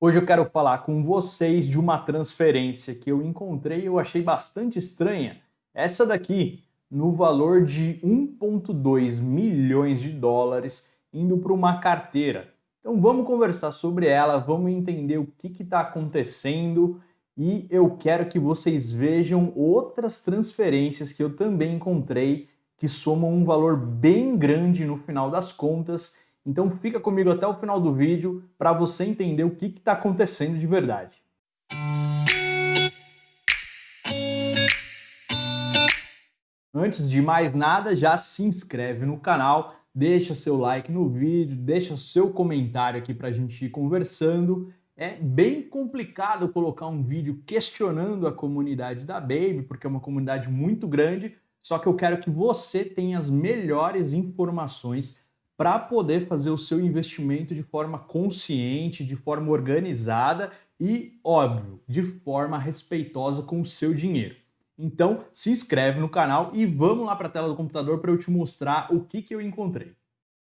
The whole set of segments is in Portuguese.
Hoje eu quero falar com vocês de uma transferência que eu encontrei e eu achei bastante estranha. Essa daqui, no valor de 1,2 milhões de dólares, indo para uma carteira. Então vamos conversar sobre ela, vamos entender o que está acontecendo e eu quero que vocês vejam outras transferências que eu também encontrei que somam um valor bem grande no final das contas então fica comigo até o final do vídeo para você entender o que está acontecendo de verdade. Antes de mais nada, já se inscreve no canal, deixa seu like no vídeo, deixa seu comentário aqui para a gente ir conversando. É bem complicado colocar um vídeo questionando a comunidade da Baby, porque é uma comunidade muito grande, só que eu quero que você tenha as melhores informações para poder fazer o seu investimento de forma consciente, de forma organizada e, óbvio, de forma respeitosa com o seu dinheiro. Então, se inscreve no canal e vamos lá para a tela do computador para eu te mostrar o que, que eu encontrei.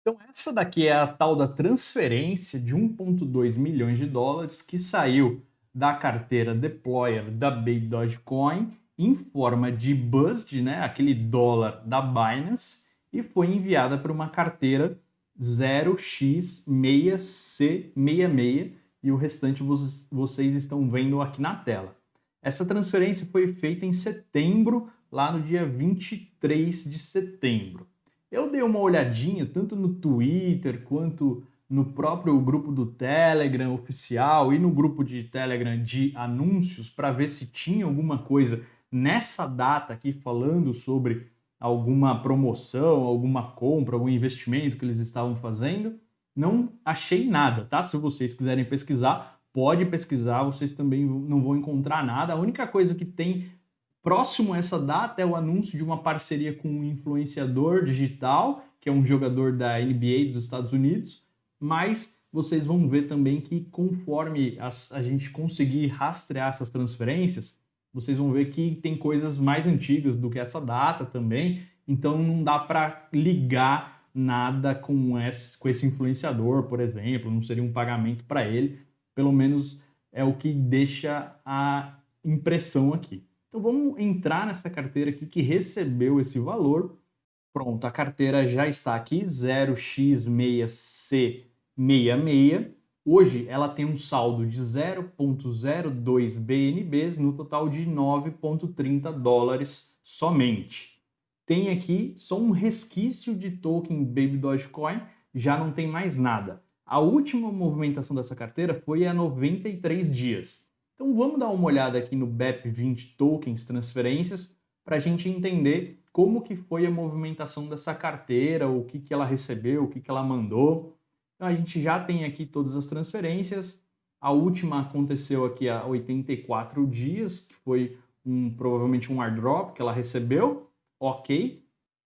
Então, essa daqui é a tal da transferência de 1,2 milhões de dólares que saiu da carteira Deployer da Baby Dogecoin em forma de BUSD, né, aquele dólar da Binance, e foi enviada para uma carteira 0x6C66 e o restante vocês estão vendo aqui na tela. Essa transferência foi feita em setembro, lá no dia 23 de setembro. Eu dei uma olhadinha tanto no Twitter quanto no próprio grupo do Telegram oficial e no grupo de Telegram de anúncios para ver se tinha alguma coisa nessa data aqui falando sobre alguma promoção, alguma compra, algum investimento que eles estavam fazendo. Não achei nada, tá? Se vocês quiserem pesquisar, pode pesquisar, vocês também não vão encontrar nada. A única coisa que tem próximo a essa data é o anúncio de uma parceria com um influenciador digital, que é um jogador da NBA dos Estados Unidos, mas vocês vão ver também que conforme a gente conseguir rastrear essas transferências, vocês vão ver que tem coisas mais antigas do que essa data também, então não dá para ligar nada com esse, com esse influenciador, por exemplo, não seria um pagamento para ele, pelo menos é o que deixa a impressão aqui. Então vamos entrar nessa carteira aqui que recebeu esse valor. Pronto, a carteira já está aqui, 0x6C66. Hoje ela tem um saldo de 0,02 BNBs no total de 9,30 dólares somente. Tem aqui só um resquício de token Baby Dogecoin, já não tem mais nada. A última movimentação dessa carteira foi há 93 dias. Então vamos dar uma olhada aqui no BEP20 Tokens Transferências para a gente entender como que foi a movimentação dessa carteira, o que, que ela recebeu, o que, que ela mandou. Então a gente já tem aqui todas as transferências. A última aconteceu aqui há 84 dias, que foi um, provavelmente um airdrop que ela recebeu, ok.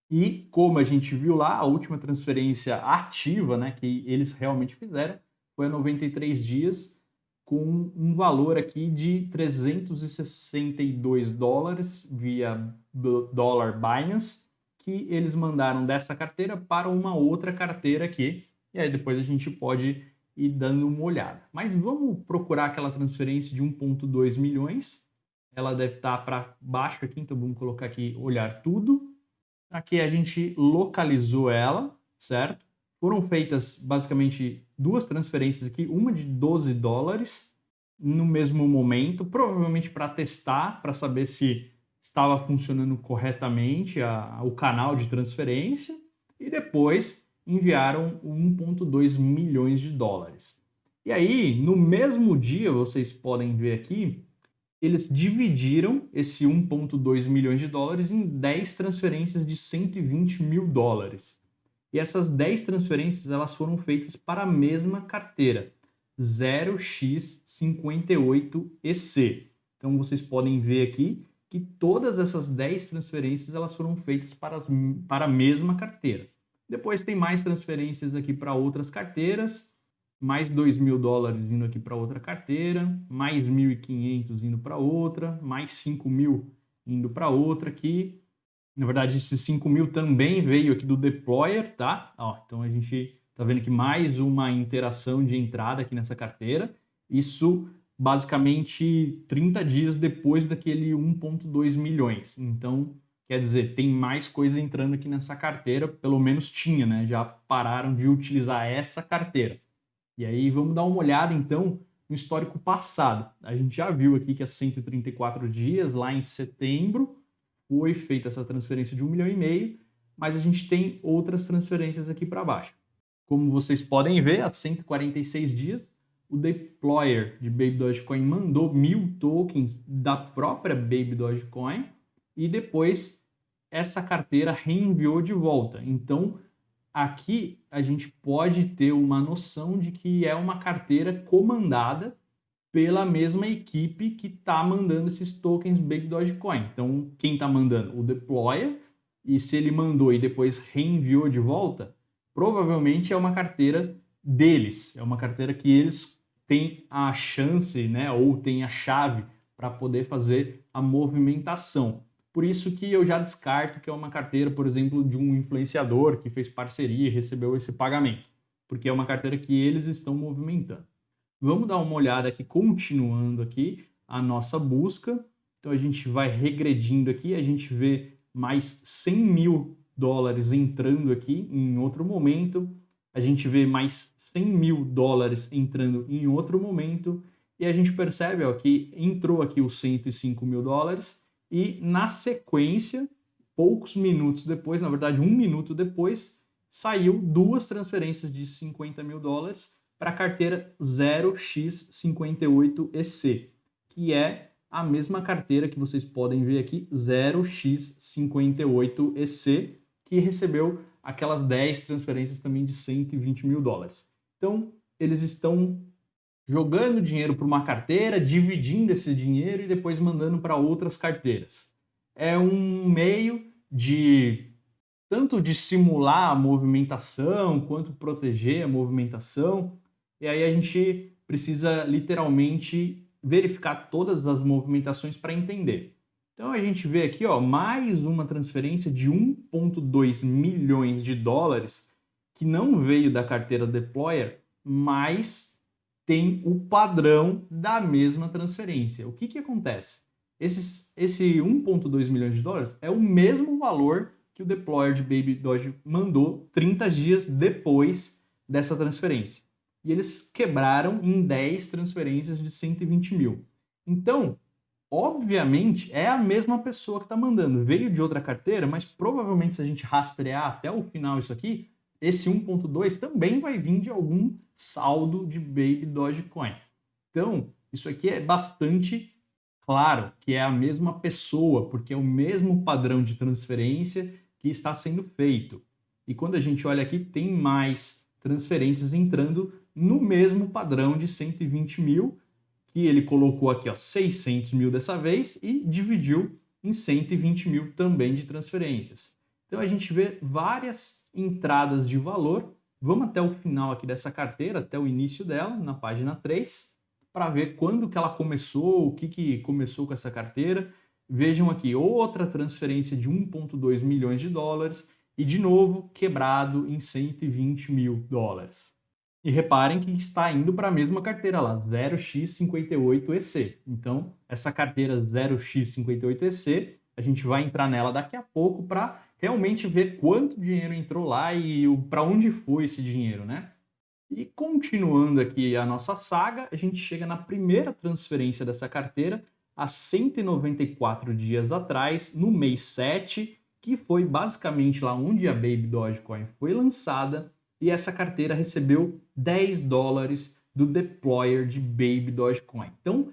E como a gente viu lá, a última transferência ativa né, que eles realmente fizeram foi há 93 dias, com um valor aqui de 362 dólares via dólar Binance, que eles mandaram dessa carteira para uma outra carteira aqui, e aí depois a gente pode ir dando uma olhada. Mas vamos procurar aquela transferência de 1.2 milhões. Ela deve estar para baixo aqui, então vamos colocar aqui olhar tudo. Aqui a gente localizou ela, certo? Foram feitas basicamente duas transferências aqui, uma de 12 dólares no mesmo momento, provavelmente para testar, para saber se estava funcionando corretamente a, o canal de transferência, e depois enviaram 1,2 milhões de dólares. E aí, no mesmo dia, vocês podem ver aqui, eles dividiram esse 1,2 milhões de dólares em 10 transferências de 120 mil dólares. E essas 10 transferências elas foram feitas para a mesma carteira, 0x58EC. Então vocês podem ver aqui que todas essas 10 transferências elas foram feitas para, as, para a mesma carteira. Depois tem mais transferências aqui para outras carteiras, mais 2 mil dólares indo aqui para outra carteira, mais 1.500 indo para outra, mais 5 mil indo para outra aqui. Na verdade, esses 5 mil também veio aqui do deployer, tá? Ó, então a gente tá vendo que mais uma interação de entrada aqui nessa carteira. Isso basicamente 30 dias depois daquele 1,2 milhões. Então, quer dizer, tem mais coisa entrando aqui nessa carteira, pelo menos tinha, né? Já pararam de utilizar essa carteira. E aí vamos dar uma olhada então no histórico passado. A gente já viu aqui que há 134 dias, lá em setembro, foi feita essa transferência de 1 milhão e meio, mas a gente tem outras transferências aqui para baixo. Como vocês podem ver, há 146 dias, o deployer de Baby Dogecoin mandou mil tokens da própria Baby Dogecoin e depois essa carteira reenviou de volta. Então, aqui a gente pode ter uma noção de que é uma carteira comandada pela mesma equipe que está mandando esses tokens Baby Dogecoin. Então, quem está mandando? O deployer. E se ele mandou e depois reenviou de volta, provavelmente é uma carteira deles. É uma carteira que eles têm a chance, né, ou têm a chave para poder fazer a movimentação. Por isso que eu já descarto que é uma carteira, por exemplo, de um influenciador que fez parceria e recebeu esse pagamento, porque é uma carteira que eles estão movimentando. Vamos dar uma olhada aqui, continuando aqui a nossa busca. Então a gente vai regredindo aqui, a gente vê mais 100 mil dólares entrando aqui em outro momento, a gente vê mais 100 mil dólares entrando em outro momento, e a gente percebe ó, que entrou aqui os 105 mil dólares, e na sequência, poucos minutos depois, na verdade um minuto depois, saiu duas transferências de 50 mil dólares para a carteira 0x58EC, que é a mesma carteira que vocês podem ver aqui, 0x58EC, que recebeu aquelas 10 transferências também de 120 mil dólares. Então, eles estão jogando dinheiro para uma carteira, dividindo esse dinheiro e depois mandando para outras carteiras. É um meio de tanto de simular a movimentação quanto proteger a movimentação. E aí a gente precisa literalmente verificar todas as movimentações para entender. Então a gente vê aqui, ó, mais uma transferência de 1.2 milhões de dólares que não veio da carteira Deployer, mas tem o padrão da mesma transferência. O que, que acontece? Esses, esse 1,2 milhões de dólares é o mesmo valor que o deployer de Baby Doge mandou 30 dias depois dessa transferência. E eles quebraram em 10 transferências de 120 mil. Então, obviamente, é a mesma pessoa que está mandando. Veio de outra carteira, mas provavelmente se a gente rastrear até o final isso aqui, esse 1.2 também vai vir de algum saldo de Baby Dogecoin. Então, isso aqui é bastante claro que é a mesma pessoa, porque é o mesmo padrão de transferência que está sendo feito. E quando a gente olha aqui, tem mais transferências entrando no mesmo padrão de 120 mil, que ele colocou aqui ó, 600 mil dessa vez e dividiu em 120 mil também de transferências. Então a gente vê várias entradas de valor. Vamos até o final aqui dessa carteira, até o início dela, na página 3, para ver quando que ela começou, o que, que começou com essa carteira. Vejam aqui, outra transferência de 1,2 milhões de dólares e, de novo, quebrado em 120 mil dólares. E reparem que está indo para a mesma carteira lá, 0x58EC. Então, essa carteira 0x58EC, a gente vai entrar nela daqui a pouco para realmente ver quanto dinheiro entrou lá e para onde foi esse dinheiro, né? E continuando aqui a nossa saga, a gente chega na primeira transferência dessa carteira, há 194 dias atrás, no mês 7, que foi basicamente lá onde a Baby Dogecoin foi lançada, e essa carteira recebeu 10 dólares do deployer de Baby Dogecoin. Então,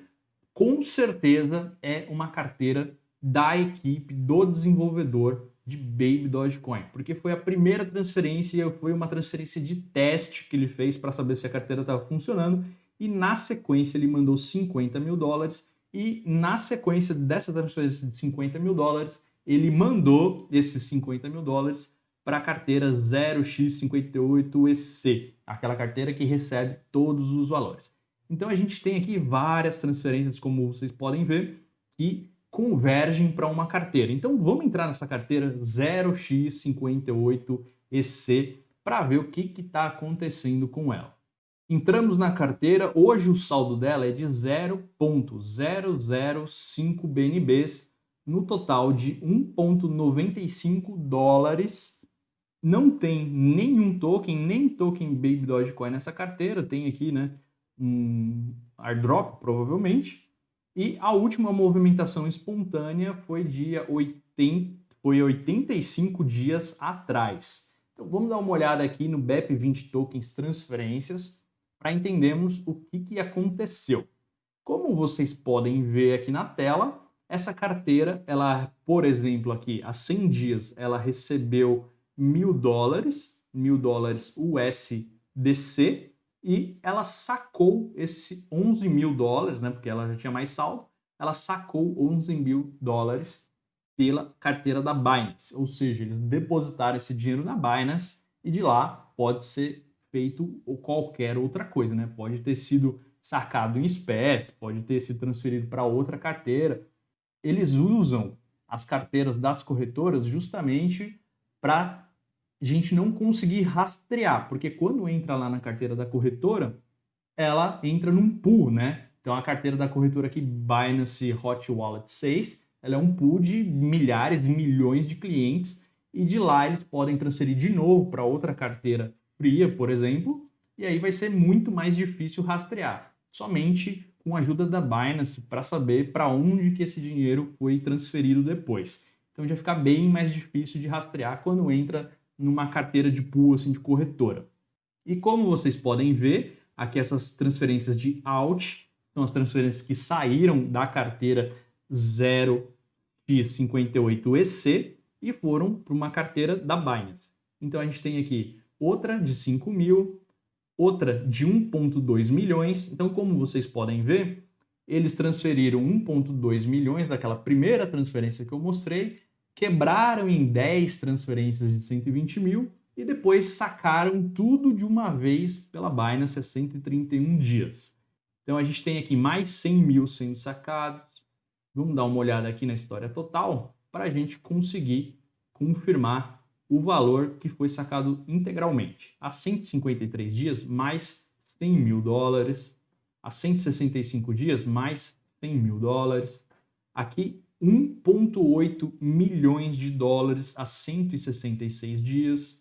com certeza é uma carteira da equipe do desenvolvedor de Baby Dogecoin, porque foi a primeira transferência, foi uma transferência de teste que ele fez para saber se a carteira estava funcionando, e na sequência ele mandou 50 mil dólares, e na sequência dessa transferência de 50 mil dólares, ele mandou esses 50 mil dólares para a carteira 0x58EC, aquela carteira que recebe todos os valores. Então a gente tem aqui várias transferências, como vocês podem ver, que convergem para uma carteira. Então vamos entrar nessa carteira 0x58EC para ver o que está acontecendo com ela. Entramos na carteira, hoje o saldo dela é de 0.005 BNBs, no total de 1.95 dólares. Não tem nenhum token, nem token Baby Dogecoin nessa carteira, tem aqui, né, um airdrop, provavelmente. E a última movimentação espontânea foi dia 80, foi 85 dias atrás. Então vamos dar uma olhada aqui no BEP20 Tokens Transferências para entendermos o que, que aconteceu. Como vocês podem ver aqui na tela, essa carteira, ela, por exemplo, aqui, há 100 dias, ela recebeu mil dólares, mil dólares USDC, e ela sacou esse 11 mil dólares, né, porque ela já tinha mais saldo, ela sacou 11 mil dólares pela carteira da Binance, ou seja, eles depositaram esse dinheiro na Binance e de lá pode ser feito qualquer outra coisa, né? Pode ter sido sacado em espécie, pode ter sido transferido para outra carteira. Eles usam as carteiras das corretoras justamente para a gente não conseguir rastrear, porque quando entra lá na carteira da corretora, ela entra num pool, né? Então a carteira da corretora aqui, Binance Hot Wallet 6, ela é um pool de milhares milhões de clientes e de lá eles podem transferir de novo para outra carteira fria, por exemplo, e aí vai ser muito mais difícil rastrear, somente com a ajuda da Binance para saber para onde que esse dinheiro foi transferido depois. Então já fica bem mais difícil de rastrear quando entra numa carteira de pool assim, de corretora. E como vocês podem ver, aqui essas transferências de out são as transferências que saíram da carteira 0x58EC e foram para uma carteira da Binance. Então a gente tem aqui outra de 5 mil, outra de 1,2 milhões. Então, como vocês podem ver, eles transferiram 1,2 milhões daquela primeira transferência que eu mostrei, quebraram em 10 transferências de 120 mil e depois sacaram tudo de uma vez pela Binance a 131 dias. Então a gente tem aqui mais 100 mil sendo sacados. Vamos dar uma olhada aqui na história total para a gente conseguir confirmar o valor que foi sacado integralmente. A 153 dias, mais 100 mil dólares. A 165 dias, mais 100 mil dólares. Aqui, 1,8 milhões de dólares a 166 dias.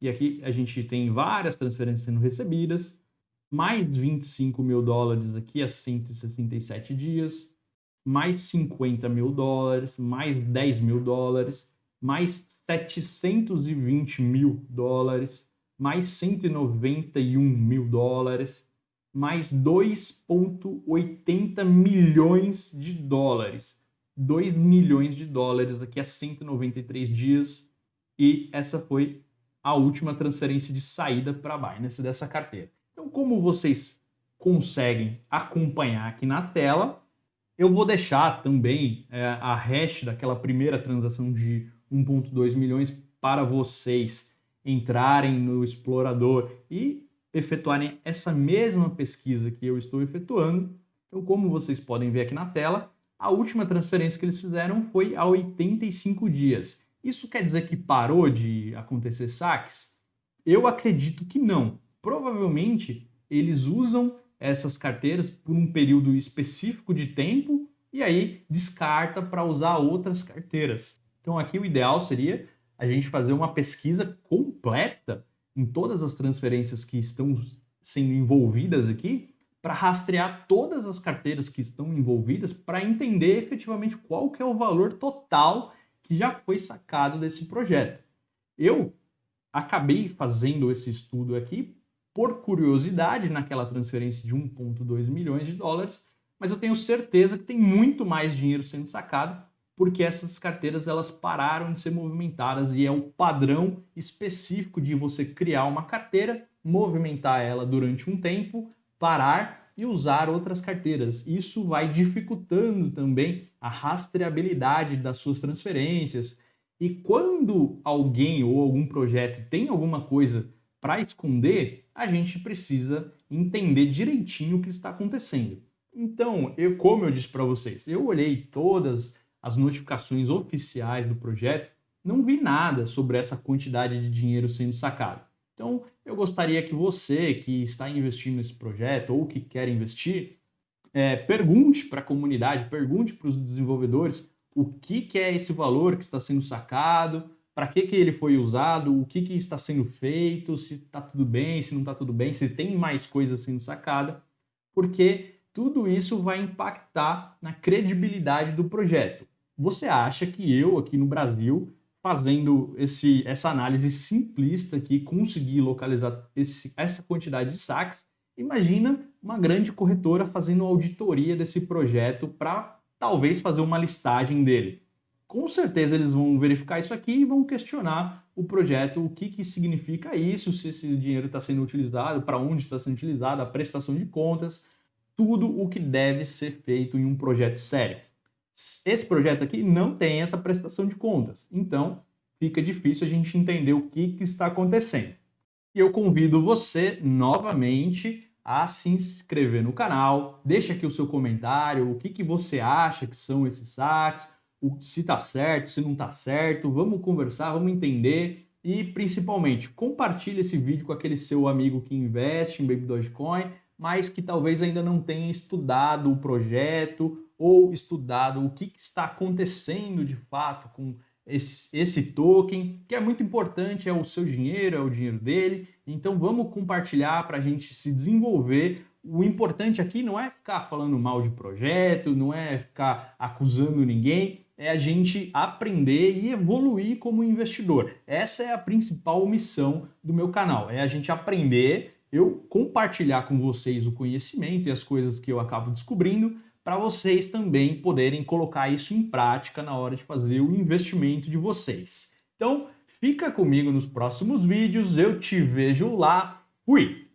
E aqui a gente tem várias transferências sendo recebidas. Mais 25 mil dólares aqui a 167 dias. Mais 50 mil dólares. Mais 10 mil dólares mais 720 mil dólares, mais 191 mil dólares, mais 2,80 milhões de dólares. 2 milhões de dólares aqui a 193 dias. E essa foi a última transferência de saída para a Binance dessa carteira. Então, como vocês conseguem acompanhar aqui na tela, eu vou deixar também é, a hash daquela primeira transação de 1,2 milhões para vocês entrarem no explorador e efetuarem essa mesma pesquisa que eu estou efetuando. Então, como vocês podem ver aqui na tela, a última transferência que eles fizeram foi há 85 dias. Isso quer dizer que parou de acontecer saques? Eu acredito que não. Provavelmente eles usam essas carteiras por um período específico de tempo e aí descarta para usar outras carteiras. Então aqui o ideal seria a gente fazer uma pesquisa completa em todas as transferências que estão sendo envolvidas aqui para rastrear todas as carteiras que estão envolvidas para entender efetivamente qual que é o valor total que já foi sacado desse projeto. Eu acabei fazendo esse estudo aqui por curiosidade naquela transferência de 1,2 milhões de dólares, mas eu tenho certeza que tem muito mais dinheiro sendo sacado porque essas carteiras elas pararam de ser movimentadas e é o padrão específico de você criar uma carteira, movimentar ela durante um tempo, parar e usar outras carteiras. Isso vai dificultando também a rastreabilidade das suas transferências. E quando alguém ou algum projeto tem alguma coisa para esconder, a gente precisa entender direitinho o que está acontecendo. Então, eu, como eu disse para vocês, eu olhei todas as notificações oficiais do projeto, não vi nada sobre essa quantidade de dinheiro sendo sacado. Então, eu gostaria que você que está investindo nesse projeto ou que quer investir, é, pergunte para a comunidade, pergunte para os desenvolvedores o que, que, é esse valor que está sendo sacado, para que, que ele foi usado, o que, que está sendo feito, se está tudo bem, se não está tudo bem, se tem mais coisa sendo sacada, porque tudo isso vai impactar na credibilidade do projeto. Você acha que eu, aqui no Brasil, fazendo esse, essa análise simplista aqui, consegui localizar esse, essa quantidade de saques, imagina uma grande corretora fazendo auditoria desse projeto para talvez fazer uma listagem dele. Com certeza eles vão verificar isso aqui e vão questionar o projeto, o que, que significa isso, se esse dinheiro está sendo utilizado, para onde está sendo utilizado, a prestação de contas, tudo o que deve ser feito em um projeto sério. Esse projeto aqui não tem essa prestação de contas, então fica difícil a gente entender o que, que está acontecendo. E eu convido você novamente a se inscrever no canal, deixa aqui o seu comentário, o que, que você acha que são esses saques, se está certo, se não está certo, vamos conversar, vamos entender e principalmente compartilhe esse vídeo com aquele seu amigo que investe em Baby Dogecoin, mas que talvez ainda não tenha estudado o projeto ou estudado o que, está acontecendo de fato com esse, esse, token, que é muito importante, é o seu dinheiro, é o dinheiro dele. Então vamos compartilhar para a gente se desenvolver. O importante aqui não é ficar falando mal de projeto, não é ficar acusando ninguém, é a gente aprender e evoluir como investidor. Essa é a principal missão do meu canal, é a gente aprender, eu compartilhar com vocês o conhecimento e as coisas que eu acabo descobrindo, para vocês também poderem colocar isso em prática na hora de fazer o investimento de vocês. Então, fica comigo nos próximos vídeos, eu te vejo lá, fui!